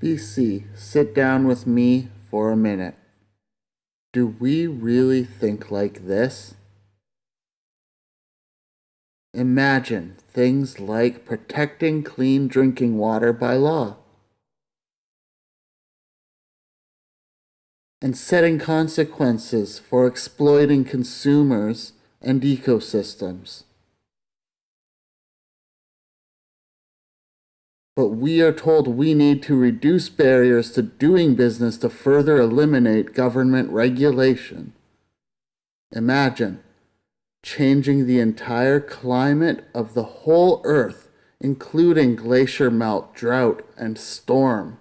BC, sit down with me for a minute. Do we really think like this? Imagine things like protecting clean drinking water by law and setting consequences for exploiting consumers and ecosystems. But we are told we need to reduce barriers to doing business to further eliminate government regulation. Imagine changing the entire climate of the whole earth, including glacier melt, drought, and storm.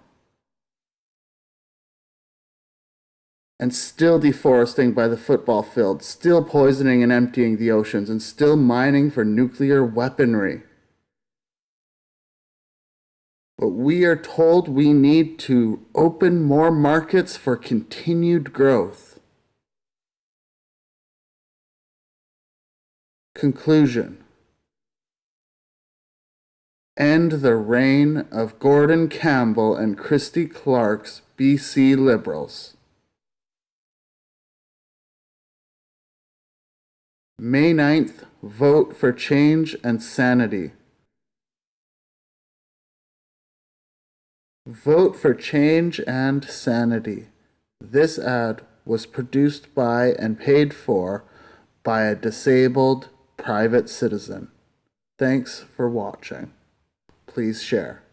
And still deforesting by the football field, still poisoning and emptying the oceans, and still mining for nuclear weaponry. But we are told we need to open more markets for continued growth. Conclusion End the reign of Gordon Campbell and Christy Clark's BC Liberals. May 9th, vote for change and sanity. Vote for change and sanity. This ad was produced by and paid for by a disabled private citizen. Thanks for watching. Please share.